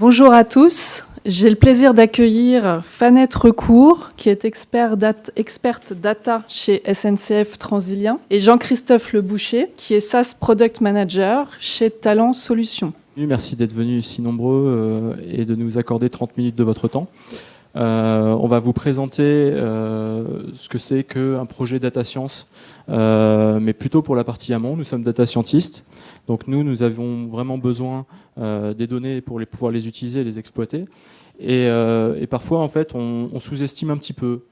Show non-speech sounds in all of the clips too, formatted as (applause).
Bonjour à tous. J'ai le plaisir d'accueillir Fanette Recourt, qui est expert experte data chez SNCF Transilien, et Jean-Christophe Leboucher, qui est SaaS Product Manager chez Talent Solutions. Merci d'être venus si nombreux euh, et de nous accorder 30 minutes de votre temps. Euh, on va vous présenter euh, ce que c'est qu'un projet data science, euh, mais plutôt pour la partie amont. Nous sommes data scientistes, donc nous, nous avons vraiment besoin des données pour pouvoir les utiliser et les exploiter. Et, parfois, en fait, on sous-estime un petit peu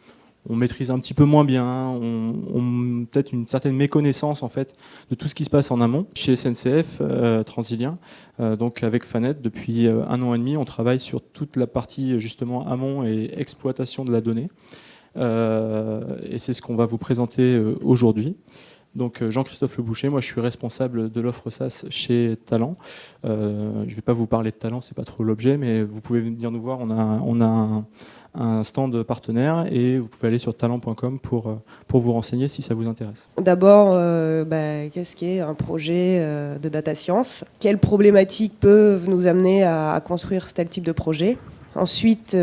on maîtrise un petit peu moins bien, on, peut-être une certaine méconnaissance en fait de tout ce qui se passe en amont. Chez SNCF euh, Transilien, euh, donc avec Fanet, depuis euh, un an et demi, on travaille sur toute la partie justement amont et exploitation de la donnée. et c'est ce qu'on va vous présenter aujourd'hui. Donc Jean-Christophe Le Boucher, moi je suis responsable de l'offre SaaS chez Talent. je ne vais pas vous parler de Talent, c'est pas trop l'objet, mais vous pouvez venir nous voir. On a, un, un stand partenaire et vous pouvez aller sur talent.com pour, euh, pour vous renseigner si ça vous intéresse. D'abord, euh, bah, qu'est-ce qu'est un projet euh, de data science? Quelles problématiques peuvent nous amener à, construire tel type de projet? Ensuite,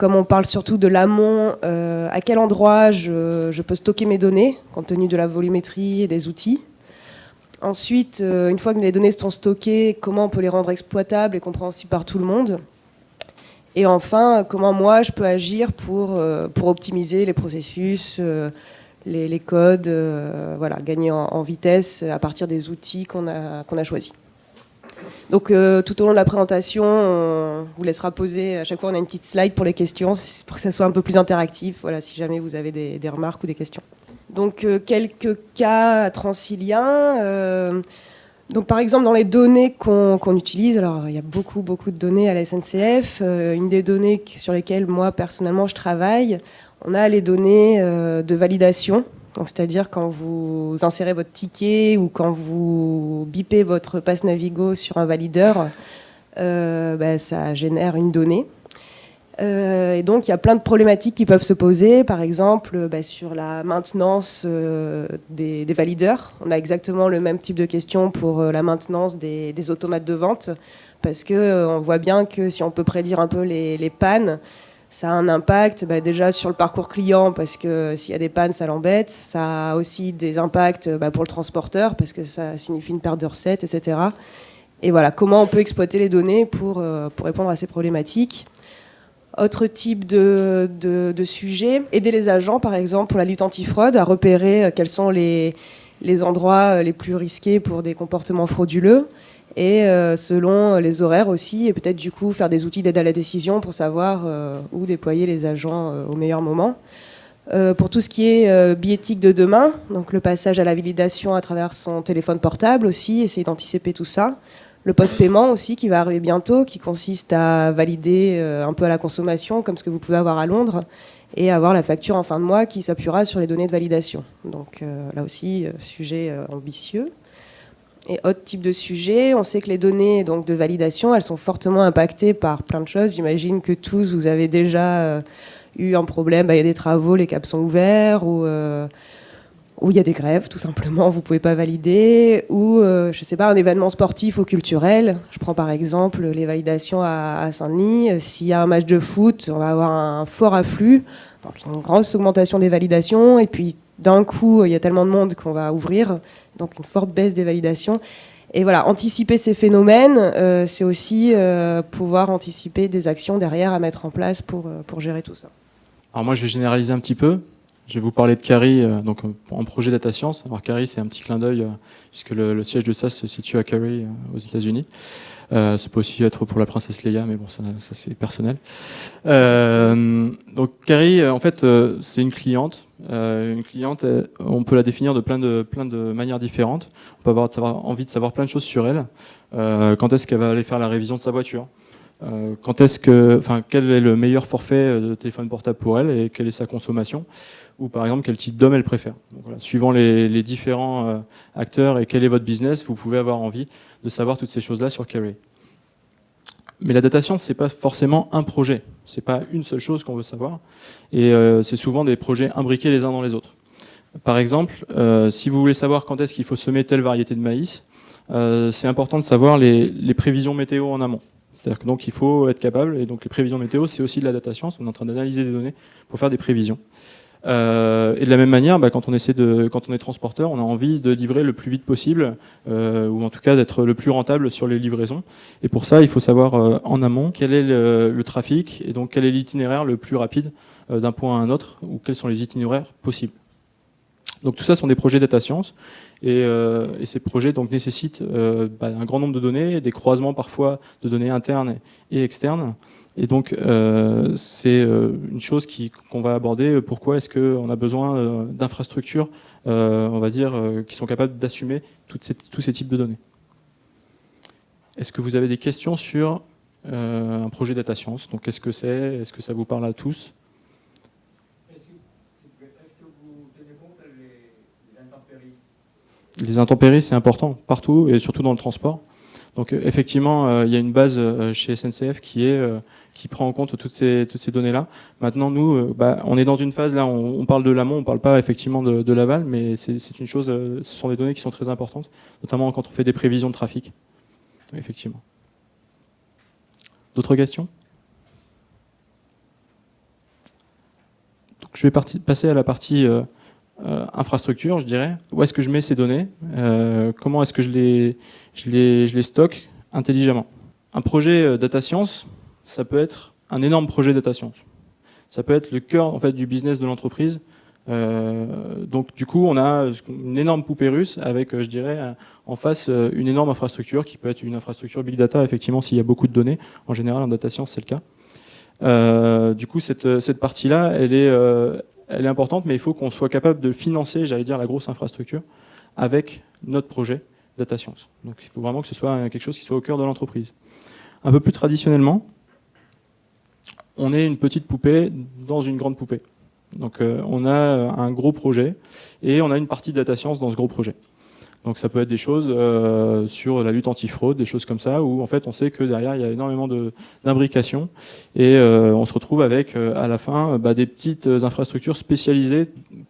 comme on parle surtout de l'amont, à quel endroit je, peux stocker mes données compte tenu de la volumétrie et des outils Ensuite, une fois que les données sont stockées, comment on peut les rendre exploitables et compréhensibles par tout le monde et enfin, comment moi je peux agir pour, euh, optimiser les processus, euh, les, codes, euh, voilà, gagner en, vitesse à partir des outils qu'on a choisis. Donc tout au long de la présentation, on vous laissera poser, à chaque fois on a une petite slide pour les questions, pour que ça soit un peu plus interactif, voilà, si jamais vous avez des, remarques ou des questions. Donc quelques cas transiliens. Donc par exemple dans les données qu'on utilise, alors il y a beaucoup beaucoup de données à la SNCF, euh, une des données sur lesquelles moi personnellement je travaille, on a les données euh, de validation, c'est-à-dire quand vous insérez votre ticket ou quand vous bipez votre passe Navigo sur un valideur, euh, bah, ça génère une donnée. Euh, et donc, il y a plein de problématiques qui peuvent se poser. Par exemple, bah, sur la maintenance euh, des, valideurs. On a exactement le même type de question pour la maintenance des, automates de vente. Parce qu'on voit bien que si on peut prédire un peu les, pannes, ça a un impact bah, déjà sur le parcours client, parce que s'il y a des pannes, ça l'embête. Ça a aussi des impacts bah, pour le transporteur, parce que ça signifie une perte de recettes, etc. Et voilà, comment on peut exploiter les données pour, pour répondre à ces problématiques. Autre type de, sujet, aider les agents, par exemple, pour la lutte antifraude, à repérer euh, quels sont les, les endroits euh, les plus risqués pour des comportements frauduleux et euh, selon les horaires aussi, et peut-être du coup faire des outils d'aide à la décision pour savoir où déployer les agents au meilleur moment. pour tout ce qui est biétique de demain, donc le passage à la validation à travers son téléphone portable aussi, essayer d'anticiper tout ça le post-paiement aussi qui va arriver bientôt, qui consiste à valider euh, un peu à la consommation, comme ce que vous pouvez avoir à Londres, et avoir la facture en fin de mois qui s'appuiera sur les données de validation. Donc euh, là aussi, euh, sujet ambitieux. Et autre type de sujet, on sait que les données donc, de validation, elles sont fortement impactées par plein de choses. J'imagine que tous, vous avez déjà eu un problème, bah, il y a des travaux, les caps sont ouverts, ou où il y a des grèves, tout simplement, vous ne pouvez pas valider, ou, euh, je ne sais pas, un événement sportif ou culturel. Je prends par exemple les validations à, Saint-Denis. S'il y a un match de foot, on va avoir un fort afflux, donc une grosse augmentation des validations, et puis d'un coup, il y a tellement de monde qu'on va ouvrir, donc une forte baisse des validations. Et voilà, anticiper ces phénomènes, euh, c'est aussi euh, pouvoir anticiper des actions derrière à mettre en place pour, pour gérer tout ça. Alors moi, je vais généraliser un petit peu. Je vais vous parler de euh, donc en projet data science. Alors Cary, c'est un petit clin d'œil, euh, puisque le, siège de ça se situe à euh, aux États-Unis. Ça peut aussi être pour la princesse Leia, mais bon, ça, c'est personnel. donc Cary, en fait, c'est une cliente. une cliente, on peut la définir de plein de, plein de manières différentes. On peut avoir, avoir envie de savoir plein de choses sur elle. quand est-ce qu'elle va aller faire la révision de sa voiture? Quand est-ce que, enfin, quel est le meilleur forfait de téléphone portable pour elle et quelle est sa consommation? Ou par exemple quel type d'homme elle préfère. suivant les, différents euh, acteurs et quel est votre business, vous pouvez avoir envie de savoir toutes ces choses-là sur Carry. Mais la data science, c'est pas forcément un projet, c'est pas une seule chose qu'on veut savoir, et euh, c'est souvent des projets imbriqués les uns dans les autres. Par exemple, euh, si vous voulez savoir quand est-ce qu'il faut semer telle variété de maïs, c'est important de savoir les, prévisions météo en amont. C'est-à-dire que donc il faut être capable, et donc les prévisions météo, c'est aussi de la data science, on est en train d'analyser des données pour faire des prévisions. Euh, et de la même manière, bah, quand, on est transporteur, on a envie de livrer le plus vite possible, euh, ou en tout cas d'être le plus rentable sur les livraisons. Et pour ça, il faut savoir euh, en amont quel est le, trafic, et donc quel est l'itinéraire le plus rapide d'un point à un autre, ou quels sont les itinéraires possibles. Donc tout ça sont des projets data science, et, et ces projets donc nécessitent bah, un grand nombre de données, des croisements parfois de données internes et externes, et donc, euh, c'est euh, une chose qu'on va aborder. Pourquoi est-ce qu'on a besoin euh, d'infrastructures, on va dire, qui sont capables d'assumer tous ces types de données Est-ce que vous avez des questions sur un projet data science? Donc, qu'est-ce que c'est Est-ce que ça vous parle à tous? Les intempéries, c'est important partout et surtout dans le transport. Donc effectivement, il y a une base chez SNCF qui est qui prend en compte toutes ces, toutes ces données-là. Maintenant, nous, euh, bah, on est dans une phase, là, on, parle de l'amont, on ne parle pas effectivement de, l'aval, mais c'est une chose, euh, ce sont des données qui sont très importantes, notamment quand on fait des prévisions de trafic. Effectivement. D'autres questions? Je vais passer à la partie euh, infrastructure, je dirais. Où est-ce que je mets ces données Comment est-ce que je les, stocke intelligemment Un projet data science, ça peut être un énorme projet data science. Ça peut être le cœur en fait, du business de l'entreprise. Euh, donc du coup, on a une énorme poupée russe avec, euh, je dirais, en face euh, une énorme infrastructure qui peut être une infrastructure big data, effectivement, s'il y a beaucoup de données. En général, en data science, c'est le cas. du coup, cette partie-là, elle, est elle est importante, mais il faut qu'on soit capable de financer, j'allais dire, la grosse infrastructure avec notre projet data science. Donc il faut vraiment que ce soit quelque chose qui soit au cœur de l'entreprise. Un peu plus traditionnellement, on est une petite poupée dans une grande poupée. Donc euh, on a un gros projet et on a une partie de data science dans ce gros projet. Donc ça peut être des choses euh, sur la lutte anti-fraude, des choses comme ça, où en fait on sait que derrière il y a énormément d'imbrication et euh, on se retrouve avec à la fin bah, des petites infrastructures spécialisées,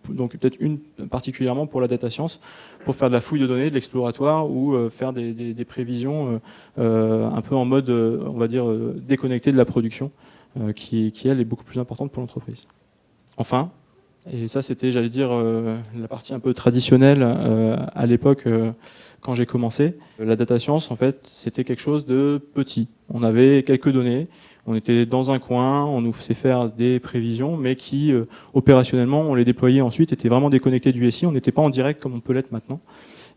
donc peut-être une particulièrement pour la data science, pour faire de la fouille de données, de l'exploratoire ou faire des, des prévisions un peu en mode, on va dire, déconnecté de la production. Euh, qui, elle, est beaucoup plus importante pour l'entreprise. Enfin, et ça c'était, j'allais dire, euh, la partie un peu traditionnelle euh, à l'époque quand j'ai commencé. La data science, en fait, c'était quelque chose de petit. On avait quelques données, on était dans un coin, on nous faisait faire des prévisions, mais qui, opérationnellement, on les déployait ensuite, étaient vraiment déconnectés du SI, on n'était pas en direct comme on peut l'être maintenant.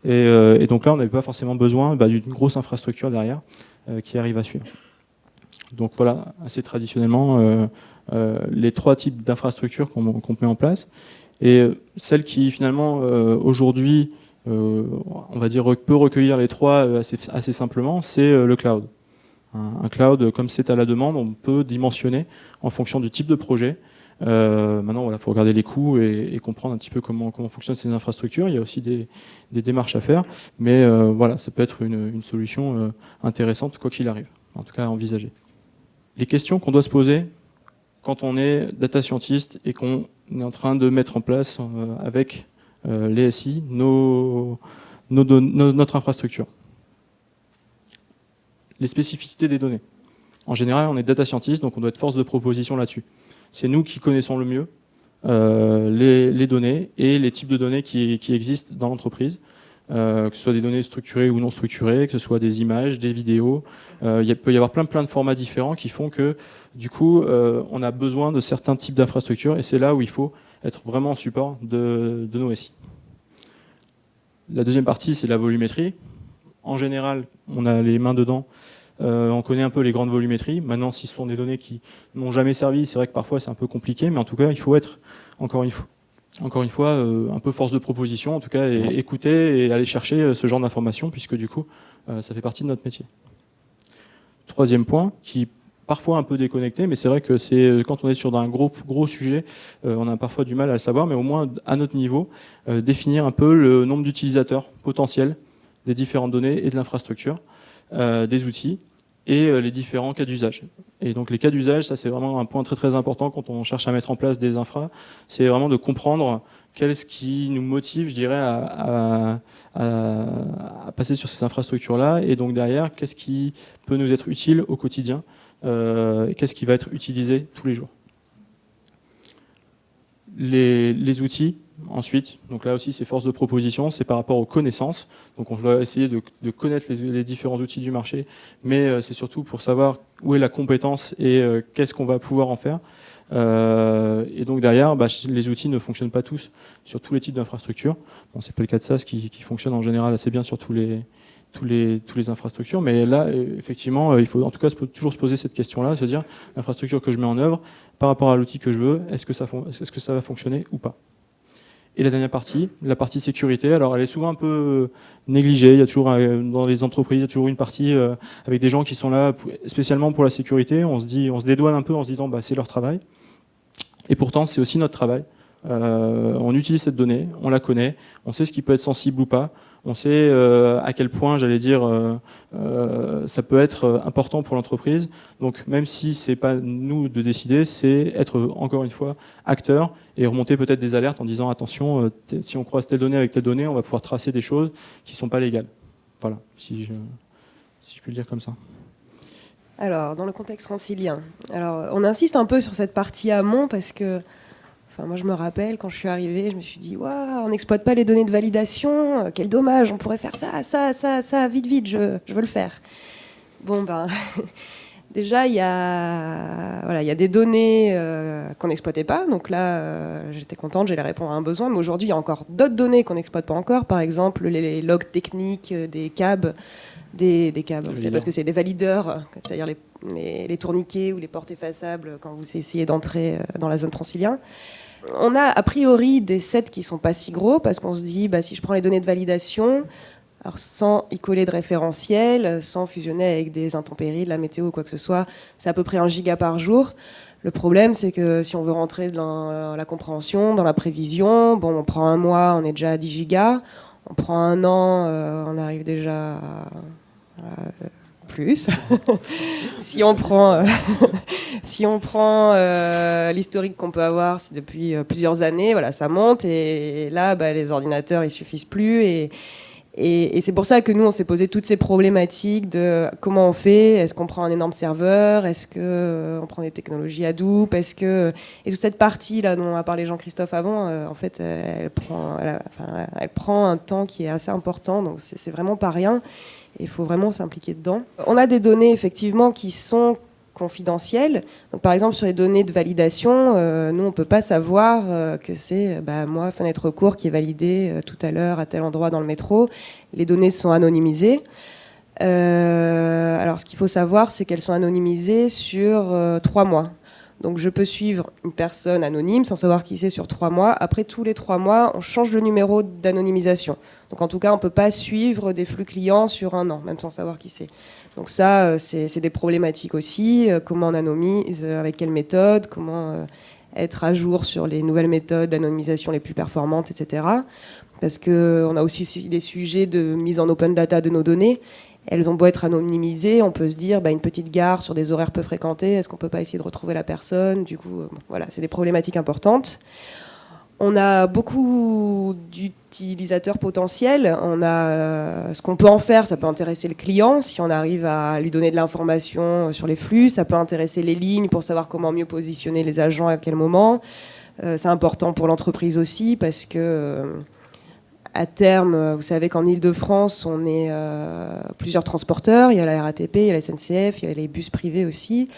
Et, donc là, on n'avait pas forcément besoin bah, d'une grosse infrastructure derrière qui arrive à suivre. Donc voilà, assez traditionnellement, euh, euh, les trois types d'infrastructures qu'on met en place. Et euh, celle qui finalement aujourd'hui, on va dire, peut recueillir les trois assez, simplement, c'est le cloud. Un, cloud, comme c'est à la demande, on peut dimensionner en fonction du type de projet. maintenant, il faut regarder les coûts et, comprendre un petit peu comment, fonctionnent ces infrastructures. Il y a aussi des, démarches à faire, mais voilà, ça peut être une, une solution intéressante quoi qu'il arrive, en tout cas à envisager les questions qu'on doit se poser quand on est data scientist et qu'on est en train de mettre en place euh, avec euh, les SI notre infrastructure. Les spécificités des données. En général, on est data scientist, donc on doit être force de proposition là-dessus. C'est nous qui connaissons le mieux euh, les, données et les types de données qui existent dans l'entreprise. Euh, que ce soit des données structurées ou non structurées, que ce soit des images, des vidéos. Euh, il peut y avoir plein, plein de formats différents qui font que, du coup, euh, on a besoin de certains types d'infrastructures et c'est là où il faut être vraiment en support de, de nos SI. La deuxième partie, c'est la volumétrie. En général, on a les mains dedans. on connaît un peu les grandes volumétries. Maintenant, si ce sont des données qui n'ont jamais servi, c'est vrai que parfois c'est un peu compliqué, mais en tout cas, il faut être, encore une fois, encore une fois, euh, un peu force de proposition, en tout cas, et écouter et aller chercher euh, ce genre d'informations, puisque du coup, euh, ça fait partie de notre métier. Troisième point, qui parfois un peu déconnecté, mais c'est vrai que c'est quand on est sur un gros, gros sujet, on a parfois du mal à le savoir, mais au moins à notre niveau, définir un peu le nombre d'utilisateurs potentiels des différentes données et de l'infrastructure, des outils, et les différents cas d'usage. Et donc les cas d'usage, ça c'est vraiment un point très très important quand on cherche à mettre en place des infras, c'est vraiment de comprendre qu'est-ce qui nous motive, je dirais, à, passer sur ces infrastructures-là, et donc derrière, qu'est-ce qui peut nous être utile au quotidien, qu'est-ce qui va être utilisé tous les jours. les outils, Ensuite, donc là aussi c'est force de proposition, c'est par rapport aux connaissances. Donc on doit essayer de, connaître les, différents outils du marché, mais euh, c'est surtout pour savoir où est la compétence et euh, qu'est-ce qu'on va pouvoir en faire. Euh, et donc derrière, bah, les outils ne fonctionnent pas tous sur tous les types d'infrastructures. Bon, c'est pas le cas de SaaS qui, fonctionne en général assez bien sur tous les, infrastructures. Mais là, effectivement, il faut en tout cas toujours se poser cette question-là, se dire l'infrastructure que je mets en œuvre par rapport à l'outil que je veux, est -ce que ça va fonctionner ou pas? Et la dernière partie, la partie sécurité, alors elle est souvent un peu euh, négligée, il y a toujours euh, dans les entreprises, il y a toujours une partie euh, avec des gens qui sont là spécialement pour la sécurité, on se dit, on se dédouane un peu en se disant bah, c'est leur travail. Et pourtant c'est aussi notre travail. On utilise cette donnée, on la connaît, on sait ce qui peut être sensible ou pas, on sait euh, à quel point, j'allais dire, euh, euh, ça peut être important pour l'entreprise. Donc même si c'est pas nous de décider, c'est être encore une fois acteur et remonter peut-être des alertes en disant attention, si on croise telle donnée avec telle donnée, on va pouvoir tracer des choses qui sont pas légales. Voilà, si je, si je le dire comme ça. Alors, dans le contexte francilien, alors on insiste un peu sur cette partie amont parce que moi, je me rappelle, quand je suis arrivée, je me suis dit, waouh, on n'exploite pas les données de validation, euh, quel dommage, on pourrait faire ça, ça, ça, ça, vite, vite, je, veux le faire. Bon, ben, (laughs) déjà, il y, a, voilà, y a des données euh, qu'on n'exploitait pas, donc là, euh, j'étais contente, j'allais répondre à un besoin, mais aujourd'hui, il y a encore d'autres données qu'on n'exploite pas encore, par exemple, les, logs techniques des câbles, des, des câbles, parce que c'est des valideurs, c'est-à-dire les, les, tourniquets ou les portes effaçables quand vous essayez d'entrer dans la zone transilien on a a priori des sets qui sont pas si gros parce qu'on se dit, bah, si je prends les données de validation, alors sans y coller de référentiel, sans fusionner avec des intempéries, de la météo ou quoi que ce soit, c'est à peu près un giga par jour. Le problème, c'est que si on veut rentrer dans la compréhension, dans la prévision, bon, on prend un mois, on est déjà à 10 gigas. On prend un an, euh, on arrive déjà à plus. (laughs) si on prend, euh, (laughs) si on prend euh, l'historique qu'on peut avoir depuis euh, plusieurs années, voilà, ça monte et, là, bah, les ordinateurs, ils suffisent plus et, et, c'est pour ça que nous, on s'est posé toutes ces problématiques de comment on fait, est-ce qu'on prend un énorme serveur, est-ce qu'on on prend des technologies Hadoop, est-ce que... Et toute cette partie-là dont a parlé Jean-Christophe avant, en fait, elle prend, elle prend un temps qui est assez important, donc c'est vraiment pas rien il faut vraiment s'impliquer dedans. On a des données effectivement qui sont confidentielles. Par exemple, sur les données de validation, euh, nous, on ne peut pas savoir euh, que c'est bah, moi, fenêtre court, qui est validé euh, tout à l'heure à tel endroit dans le métro. Les données sont anonymisées. alors, ce qu'il faut savoir, c'est qu'elles sont anonymisées sur trois mois. Donc je peux suivre une personne anonyme sans savoir qui c'est sur trois mois. Après tous les trois mois, on change le numéro d'anonymisation. Donc en tout cas, on ne peut pas suivre des flux clients sur un an, même sans savoir qui c'est. Donc ça, euh, c'est des problématiques aussi. Euh, comment on anonymise, euh, avec quelle méthode, comment être à jour sur les nouvelles méthodes d'anonymisation les plus performantes, etc. Parce qu'on a aussi des sujets de mise en open data de nos données. Elles ont beau être anonymisées, on peut se dire, bah, une petite gare sur des horaires peu fréquentés, est-ce qu'on peut pas essayer de retrouver la personne? Du coup, euh, voilà, c'est des problématiques importantes. On a beaucoup d'utilisateurs potentiels. On a euh, ce qu'on peut en faire, ça peut intéresser le client si on arrive à lui donner de l'information sur les flux. Ça peut intéresser les lignes pour savoir comment mieux positionner les agents à quel moment. Euh, c'est important pour l'entreprise aussi parce que à terme, euh, vous savez qu'en Ile-de-France, on est euh, plusieurs transporteurs. Il y a la RATP, il y a la SNCF, il y a les bus privés aussi.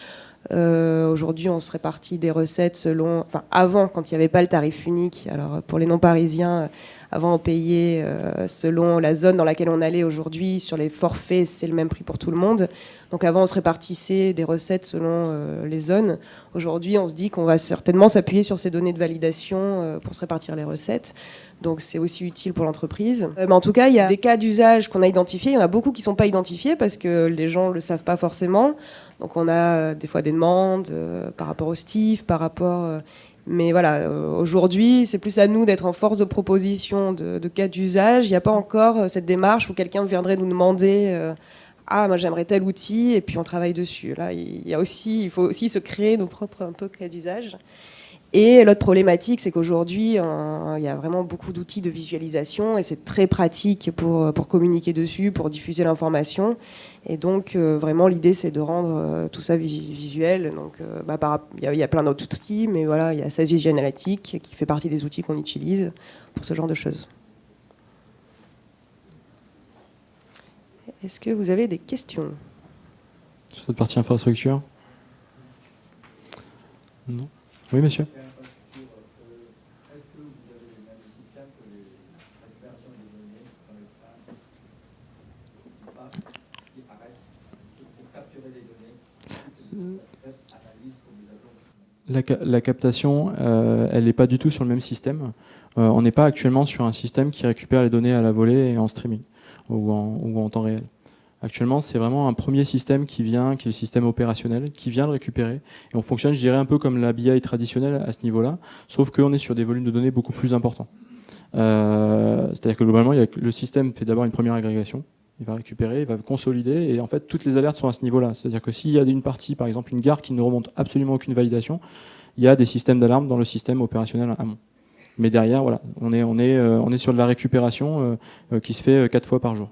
Euh, aujourd'hui, on se répartit des recettes selon. Enfin, avant, quand il n'y avait pas le tarif unique, alors pour les non-parisiens, avant, on payait selon la zone dans laquelle on allait aujourd'hui. Sur les forfaits, c'est le même prix pour tout le monde. Donc avant, on se répartissait des recettes selon les zones. Aujourd'hui, on se dit qu'on va certainement s'appuyer sur ces données de validation pour se répartir les recettes. Donc c'est aussi utile pour l'entreprise. Euh, mais en tout cas, il y a des cas d'usage qu'on a identifiés. Il y en a beaucoup qui ne sont pas identifiés parce que les gens ne le savent pas forcément. Donc on a euh, des fois des demandes euh, par rapport au STIF, par rapport... mais voilà, aujourd'hui, c'est plus à nous d'être en force de proposition de, cas d'usage. Il n'y a pas encore cette démarche où quelqu'un viendrait nous demander ah moi j'aimerais tel outil et puis on travaille dessus. Là il y a aussi il faut aussi se créer nos propres un peu cas d'usage. Et l'autre problématique, c'est qu'aujourd'hui, il y a vraiment beaucoup d'outils de visualisation et c'est très pratique pour, pour communiquer dessus, pour diffuser l'information. Et donc, euh, vraiment, l'idée, c'est de rendre euh, tout ça visuel. Donc, euh, bah, il y, a plein d'autres outils, mais voilà, il y a 16 Vision Analytics qui fait partie des outils qu'on utilise pour ce genre de choses. Est-ce que vous avez des questions? Sur cette partie infrastructure? Non Oui, monsieur la, captation, euh, elle n'est pas du tout sur le même système. Euh, on n'est pas actuellement sur un système qui récupère les données à la volée et en streaming ou en, temps réel. Actuellement, c'est vraiment un premier système qui vient, qui est le système opérationnel, qui vient le récupérer. Et on fonctionne, je dirais, un peu comme la BI traditionnelle à ce niveau-là, sauf qu'on est sur des volumes de données beaucoup plus importants. Euh, c'est-à-dire que globalement, le système fait d'abord une première agrégation, il va récupérer, il va consolider, et en fait, toutes les alertes sont à ce niveau-là. C'est-à-dire que s'il y a une partie, par exemple une gare qui ne remonte absolument aucune validation, il y a des systèmes d'alarme dans le système opérationnel amont. Mais derrière, euh, on est sur de la récupération euh, qui se fait quatre fois par jour.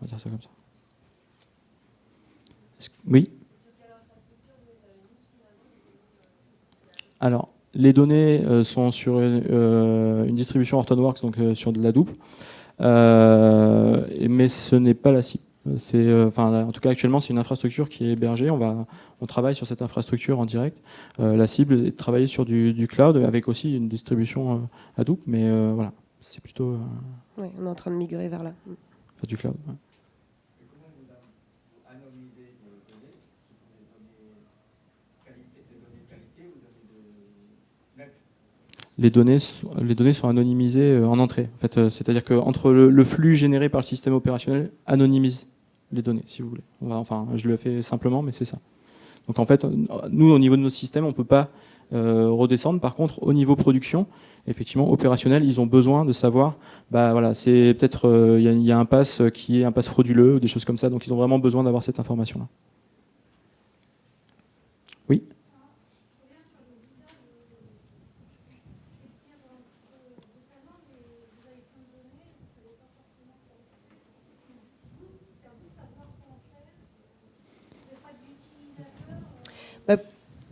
On va dire ça comme ça. Oui Alors, les données sont sur une, distribution Hortonworks, donc sur de la double. Euh, mais ce n'est pas la cible. C'est, euh, enfin, en tout cas, actuellement, c'est une infrastructure qui est hébergée. On, va, on travaille sur cette infrastructure en direct. Euh, la cible est de travailler sur du, cloud avec aussi une distribution Hadoop, mais voilà, c'est plutôt. oui, on est en train de migrer vers là. du cloud. Les données, les données sont anonymisées euh, en entrée. En fait, euh, c'est-à-dire qu'entre le, le, flux généré par le système opérationnel anonymise les données, si vous voulez. enfin, je le fais simplement, mais c'est ça. Donc en fait, nous, au niveau de nos systèmes, on ne peut pas euh, redescendre. Par contre, au niveau production, effectivement, opérationnel, ils ont besoin de savoir, bah voilà, c'est peut-être, il y, a un pass qui est un pass frauduleux, ou des choses comme ça, donc ils ont vraiment besoin d'avoir cette information-là. Oui?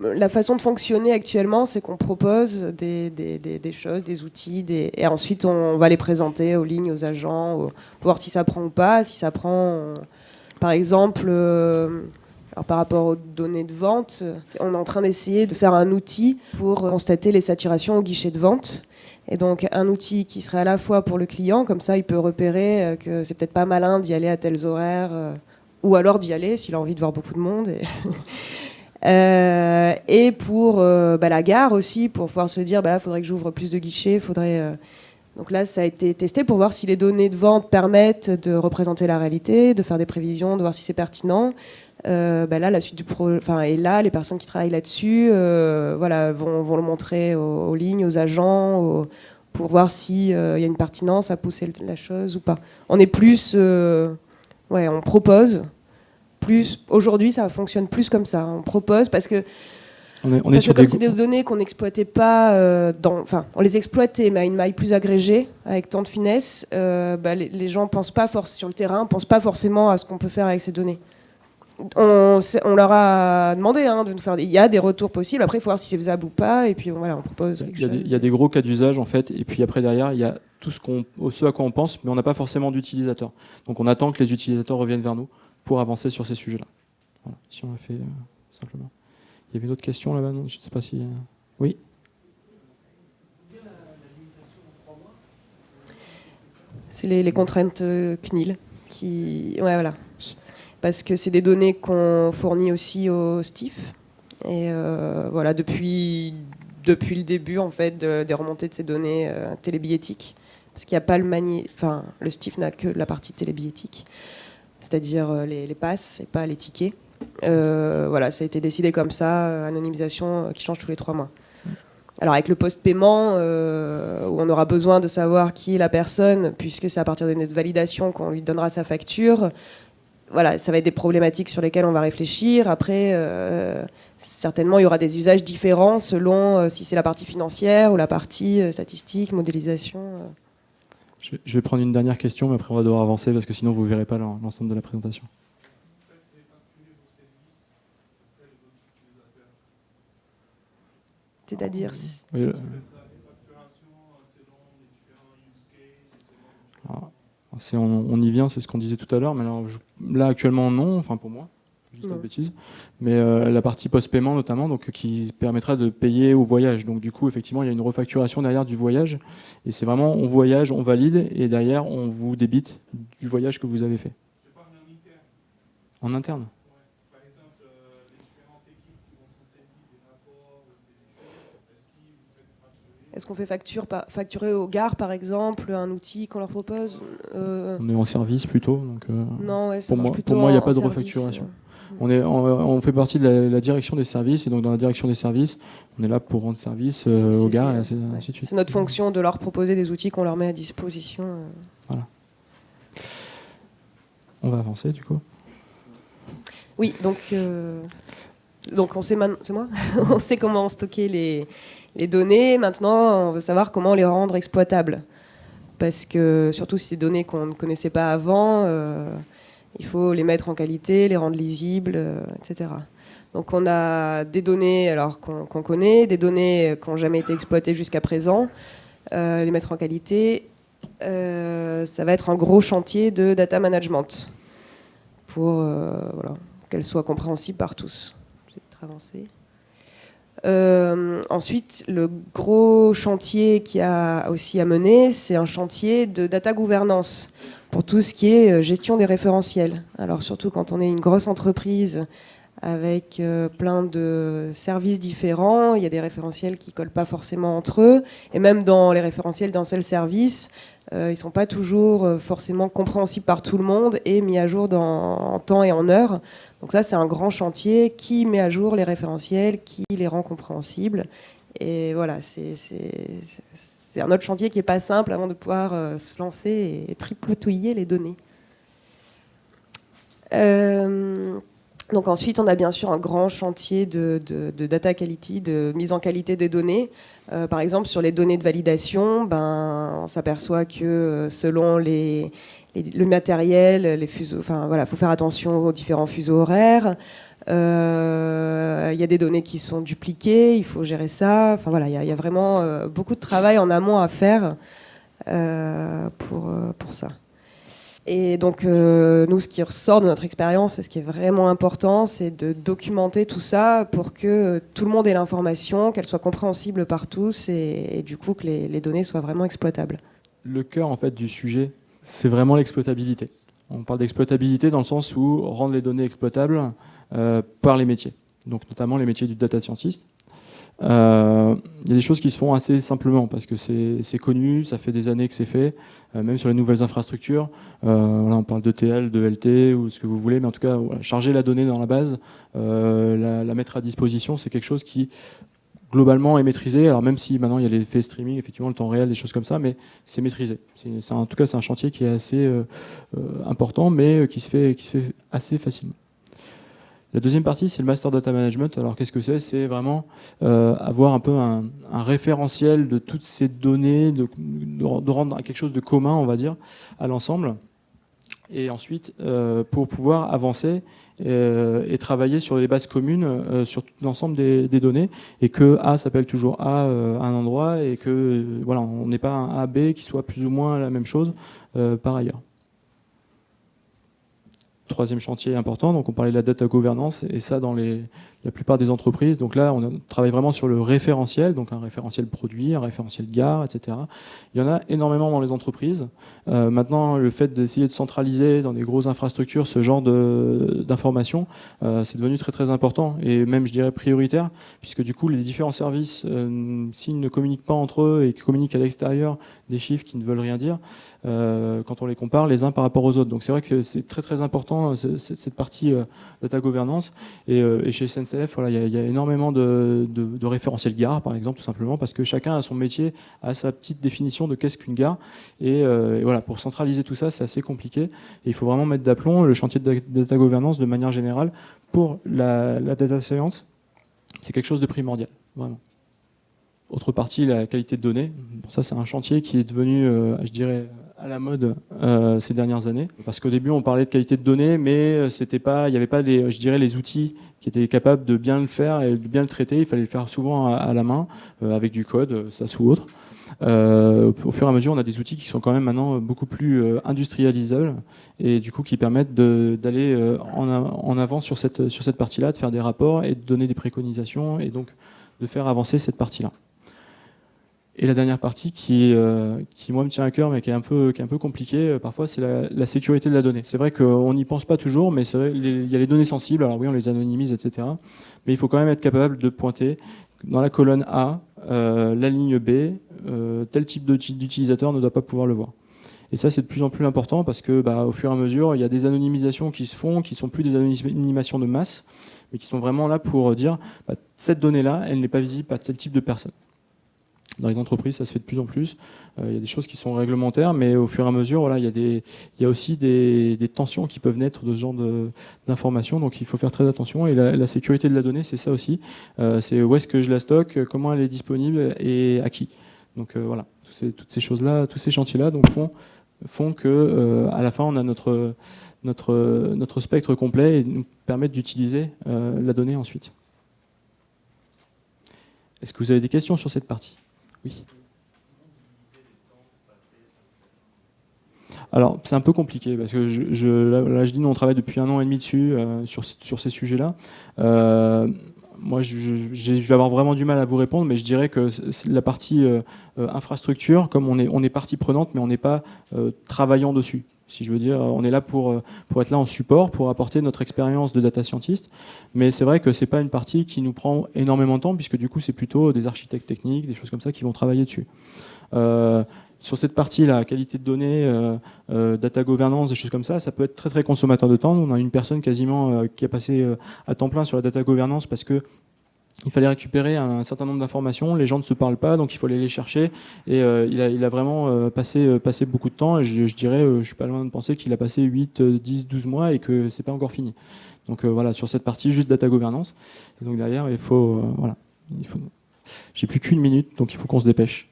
La façon de fonctionner actuellement, c'est qu'on propose des, choses, des outils, et ensuite on va les présenter aux lignes, aux agents, pour voir si ça prend ou pas. Si ça prend, par exemple, euh, par rapport aux données de vente, on est en train d'essayer de faire un outil pour constater les saturations au guichet de vente. Et donc un outil qui serait à la fois pour le client, comme ça il peut repérer euh, que c'est peut-être pas malin d'y aller à tels horaires, euh, ou alors d'y aller s'il a envie de voir beaucoup de monde. (laughs) Euh, et pour euh, bah, la gare aussi, pour pouvoir se dire, bah, il faudrait que j'ouvre plus de guichets. Euh, donc là, ça a été testé pour voir si les données de vente permettent de représenter la réalité, de faire des prévisions, de voir si c'est pertinent. Bah, là, la suite du enfin, et là, les personnes qui travaillent là-dessus, voilà, vont, vont, le montrer aux, lignes, aux agents, pour voir s'il y a une pertinence à pousser la chose ou pas. On est plus, ouais, on propose plus aujourd'hui ça fonctionne plus comme ça. On propose parce que on est, sur comme c'est des données qu'on n'exploitait pas, euh, dans, enfin, on les exploitait, mais à une maille plus agrégée, avec tant de finesse, euh, bah, les, gens pensent pas sur le terrain, pensent pas forcément à ce qu'on peut faire avec ces données. On, on leur a demandé hein, de nous faire. Il y a des retours possibles. Après, il faut voir si c'est faisable ou pas. Et puis voilà, on propose. Il y, a des, il y a des gros cas d'usage en fait. Et puis après derrière, il y a tout ce, qu'on, ce à quoi on pense, mais on n'a pas forcément d'utilisateurs. Donc on attend que les utilisateurs reviennent vers nous pour avancer sur ces sujets-là. si on l'a fait euh, simplement. Il y avait une autre question là-bas, Je ne sais pas si... Euh, oui C'est les, contraintes euh, CNIL. Qui... Ouais, voilà. Parce que c'est des données qu'on fournit aussi au STIF. Et voilà, depuis, depuis le début en fait, des remontées de ces données télébiétiques, parce qu'il n'y a pas le mani... Enfin, le STIF n'a que la partie télébiétique c'est-à-dire euh, les, passes et pas les tickets. Euh, voilà, ça a été décidé comme ça, euh, anonymisation qui change tous les trois mois. Alors avec le post-paiement, où on aura besoin de savoir qui est la personne, puisque c'est à partir de validation qu'on lui donnera sa facture, voilà, ça va être des problématiques sur lesquelles on va réfléchir. Après, certainement, il y aura des usages différents selon si c'est la partie financière ou la partie statistique, modélisation. Je vais prendre une dernière question, mais après on va devoir avancer parce que sinon vous ne verrez pas l'ensemble de la présentation. C'est-à-dire on, y vient, c'est ce qu'on disait tout à l'heure, mais là actuellement non, enfin pour moi, je dis pas de bêtises, mais euh, la partie post-paiement notamment, donc qui permettra de payer au voyage. Donc du coup, effectivement, il y a une refacturation derrière du voyage, et c'est vraiment on voyage, on valide, et derrière on vous débite du voyage que vous avez fait. En interne Est-ce qu'on fait facture, facturer aux gares, par exemple, un outil qu'on leur propose euh, On est en service plutôt. Donc, euh, non, pour, moi, pour moi, il n'y a pas de refacturation. Euh. On, est, on, fait partie de la, direction des services, et donc dans la direction des services, on est là pour rendre service aux gares, et ainsi, de suite. C'est notre fonction de leur proposer des outils qu'on leur met à disposition. Voilà. On va avancer, du coup Oui, donc... Donc on sait, c'est moi? (laughs) On sait comment stocker les, les données. Maintenant, on veut savoir comment les rendre exploitables. Parce que, surtout si c'est des données qu'on ne connaissait pas avant, euh, il faut les mettre en qualité, les rendre lisibles, euh, etc. Donc on a des données alors qu'on connaît, des données qui n'ont jamais été exploitées jusqu'à présent, euh, les mettre en qualité. ça va être un gros chantier de data management pour voilà, qu'elle soit compréhensible par tous. Euh, ensuite, le gros chantier qui a aussi à mener, c'est un chantier de data gouvernance pour tout ce qui est euh, gestion des référentiels. Alors surtout quand on est une grosse entreprise avec euh, plein de services différents, il y a des référentiels qui collent pas forcément entre eux, et même dans les référentiels d'un seul service, ils sont pas toujours forcément compréhensibles par tout le monde et mis à jour dans, en temps et en heure. Donc ça, c'est un grand chantier qui met à jour les référentiels, qui les rend compréhensibles. Et voilà, c'est un autre chantier qui n'est pas simple avant de pouvoir euh, se lancer et tripotouiller les données. Euh, donc ensuite, on a bien sûr un grand chantier de, data quality, de mise en qualité des données. Euh, par exemple, sur les données de validation, ben, on s'aperçoit que selon les, le matériel, les fuseaux. Enfin voilà, faut faire attention aux différents fuseaux horaires. Euh, il y a des données qui sont dupliquées, il faut gérer ça. Enfin voilà, il y, a vraiment euh, beaucoup de travail en amont à faire euh, pour, pour ça. Et donc, nous, ce qui ressort de notre expérience, et ce qui est vraiment important, c'est de documenter tout ça pour que tout le monde ait l'information, qu'elle soit compréhensible par tous et, du coup que les, les données soient vraiment exploitables. Le cœur en fait du sujet, c'est vraiment l'exploitabilité. On parle d'exploitabilité dans le sens où rendre les données exploitables euh, par les métiers, donc notamment les métiers du data scientist. Euh, il y a des choses qui se font assez simplement parce que c'est connu, ça fait des années que c'est fait, euh, même sur les nouvelles infrastructures. on parle d'ETL, de LT ou ce que vous voulez, mais en tout cas, charger la donnée dans la base, la, mettre à disposition, c'est quelque chose qui globalement est maîtrisé. Alors même si maintenant il y a l'effet streaming, effectivement le temps réel, des choses comme ça, mais c'est maîtrisé. en tout cas, c'est un chantier qui est assez euh, euh, important, mais euh, qui se, fait, qui se fait assez facilement. La deuxième partie, c'est le Master Data Management. Alors qu'est-ce que c'est? C'est vraiment avoir un peu un, référentiel de toutes ces données, de, de, rendre quelque chose de commun, on va dire, à l'ensemble. Et ensuite, pour pouvoir avancer euh, et travailler sur les bases communes euh, sur l'ensemble des, données et que A s'appelle toujours A euh, à un endroit et que voilà, on n'est pas un AB qui soit plus ou moins la même chose par ailleurs. Troisième chantier important, donc on parlait de la data gouvernance et ça dans les, la plupart des entreprises. Donc là, on travaille vraiment sur le référentiel, donc un référentiel produit, un référentiel gare, etc. Il y en a énormément dans les entreprises. Euh, maintenant, le fait d'essayer de centraliser dans des grosses infrastructures ce genre d'informations, euh, c'est devenu très très important et même, je dirais, prioritaire, puisque du coup, les différents services, euh, s'ils ne communiquent pas entre eux et communiquent à l'extérieur des chiffres qui ne veulent rien dire, quand on les compare les uns par rapport aux autres. Donc c'est vrai que c'est très très important cette partie data gouvernance et, et chez SNC SNCF, voilà, il y, a énormément de, référentiels gare, par exemple, tout simplement, parce que chacun a son métier, a sa petite définition de qu'est-ce qu'une gare. Et, voilà, pour centraliser tout ça, c'est assez compliqué. Et il faut vraiment mettre d'aplomb le chantier de data governance de manière générale pour la data science. C'est quelque chose de primordial, vraiment. Autre partie, la qualité de données. ça, c'est un chantier qui est devenu, je dirais, à la mode euh, ces dernières années. Parce qu'au début, on parlait de qualité de données, mais euh, c'était pas, il n'y avait pas, les, outils qui étaient capables de bien le faire et de bien le traiter. Il fallait le faire souvent à, la main, euh, avec du code, ça ou autre. au fur et à mesure, on a des outils qui sont quand même maintenant beaucoup plus industrialisables et du coup qui permettent d'aller en, en, avant sur cette, sur cette partie-là, de faire des rapports et de donner des préconisations et donc de faire avancer cette partie-là. Et la dernière partie qui, euh, qui moi me tient à cœur mais qui est un peu, compliquée euh, parfois, c'est la, sécurité de la donnée. C'est vrai qu'on n'y pense pas toujours, mais il y a les données sensibles, alors oui on les anonymise, etc. Mais il faut quand même être capable de pointer dans la colonne A, euh, la ligne B, tel type d'utilisateur ne doit pas pouvoir le voir. Et ça, c'est de plus en plus important parce que, bah, au fur et à mesure, il y a des anonymisations qui se font, qui sont plus des anonymisations de masse, mais qui sont vraiment là pour dire, bah, cette donnée-là, elle n'est pas visible à tel type de personne. Dans les entreprises, ça se fait de plus en plus. Euh, il y a des choses qui sont réglementaires, mais au fur et à mesure, il, y a aussi des, tensions qui peuvent naître de ce genre d'informations. Donc il faut faire très attention. Et la, sécurité de la donnée, c'est ça aussi. Euh, c'est où est-ce que je la stocke, comment elle est disponible et à qui. Donc euh, voilà, toutes ces, choses-là, tous ces chantiers-là font, font que à la fin, on a notre spectre complet et nous permettent d'utiliser la donnée ensuite. Est-ce que vous avez des questions sur cette partie? Oui. Alors, c'est un peu compliqué, parce que je, là, je dis, nous, on travaille depuis un an et demi dessus, euh, sur, ces sujets-là. Euh, moi, je, vais avoir vraiment du mal à vous répondre, mais je dirais que la partie euh, infrastructure, comme on est partie prenante, mais on n'est pas travaillant dessus. Si je veux dire, on est là pour, euh, pour être là en support, pour apporter notre expérience de data scientist. Mais c'est vrai que c'est pas une partie qui nous prend énormément de temps, puisque du coup, c'est plutôt des architectes techniques, des choses comme ça qui vont travailler dessus. Euh, sur cette partie, la qualité de données, euh, data governance, des choses comme ça, ça peut être très très consommateur de temps. on a une personne quasiment qui a passé à temps plein sur la data governance parce que il fallait récupérer un certain nombre d'informations, les gens ne se parlent pas, donc il faut aller les chercher. Et euh, il, a, il, a, vraiment euh, passé, euh, passé beaucoup de temps, et je, dirais, je suis pas loin de penser qu'il a passé 8, 10, 12 mois et que c'est pas encore fini. Donc voilà, sur cette partie, juste data governance. Donc derrière, il faut... voilà, il faut... J'ai plus qu'une minute, donc il faut qu'on se dépêche.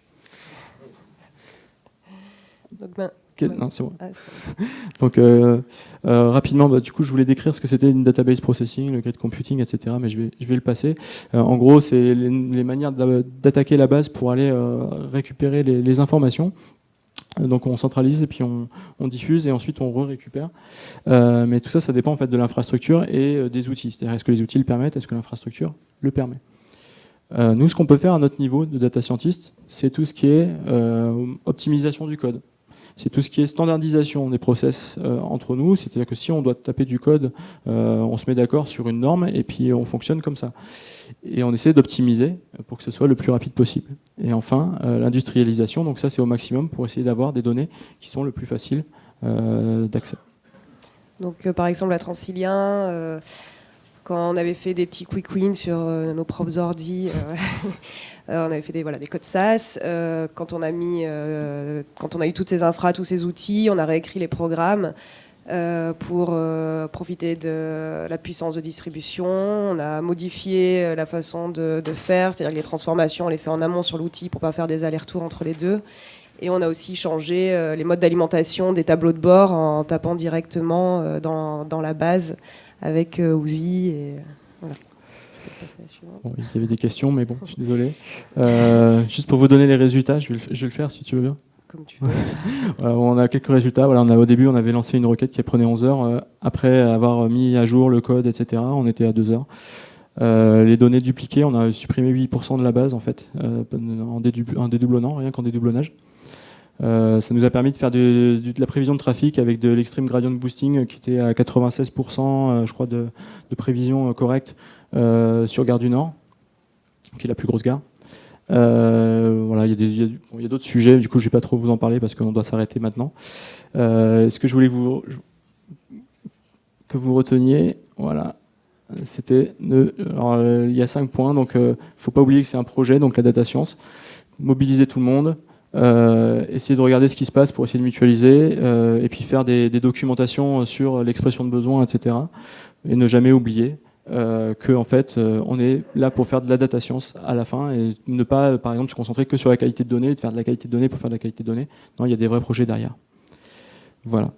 Donc, ben, non, c'est bon. Ah, (laughs) Donc euh, euh, rapidement, bah, du coup, je voulais décrire ce que c'était une database processing, le grid computing, etc. Mais je vais, je vais le passer. Euh, en gros, c'est les, manières d'attaquer la base pour aller récupérer les, informations. Donc on centralise et puis on, diffuse et ensuite on re-récupère. mais tout ça, ça dépend en fait de l'infrastructure et des outils. C'est-à-dire est-ce que les outils le permettent, est-ce que l'infrastructure le permet? nous, ce qu'on peut faire à notre niveau de data scientist, c'est tout ce qui est optimisation du code c'est tout ce qui est standardisation des process euh, entre nous. C'est-à-dire que si on doit taper du code, euh, on se met d'accord sur une norme et puis on fonctionne comme ça. Et on essaie d'optimiser pour que ce soit le plus rapide possible. Et enfin, euh, l'industrialisation, donc ça c'est au maximum pour essayer d'avoir des données qui sont le plus faciles d'accès. Donc par exemple la Transilien, quand on avait fait des petits quick wins sur euh, nos propres ordi, euh, (laughs) euh, on avait fait des, voilà, des codes SAS. quand, on a mis, quand on a eu toutes ces infras, tous ces outils, on a réécrit les programmes pour profiter de la puissance de distribution. On a modifié la façon de, faire, c'est-à-dire que les transformations, on les fait en amont sur l'outil pour pas faire des allers-retours entre les deux. Et on a aussi changé les modes d'alimentation des tableaux de bord en tapant directement dans, dans la base avec euh, Ouzi. Et, voilà. il y avait des questions, mais bon, je suis désolé. (laughs) Euh, juste pour vous donner les résultats, je vais, le, je vais le faire si tu veux bien. Comme tu veux. (laughs) on a quelques résultats. Voilà, on a, au début, on avait lancé une requête qui prenait 11 heures. Euh, après avoir mis à jour le code, etc., on était à 2 heures. les données dupliquées, on a supprimé 8% de la base en fait, en, dédoublonnant, rien qu'en dédoublonnage. Euh, ça nous a permis de faire de, la prévision de trafic avec de l'extreme gradient boosting qui était à 96%, euh, je crois, de, prévision euh, correcte sur Gare du Nord, qui est la plus grosse gare. voilà, il y a d'autres sujets, du coup je ne vais pas trop vous en parler parce qu'on doit s'arrêter maintenant. ce que je voulais que vous reteniez, voilà, c'était il y a cinq points. Donc, il ne faut pas oublier que c'est un projet, donc la data science. Mobiliser tout le monde, essayer de regarder ce qui se passe pour essayer de mutualiser, et puis faire des, documentations sur l'expression de besoin, etc. Et ne jamais oublier euh, que en fait euh, on est là pour faire de la data science à la fin et ne pas par exemple se concentrer que sur la qualité de données, de faire de la qualité de données pour faire de la qualité de données. Non, il y a des vrais projets derrière. Voilà.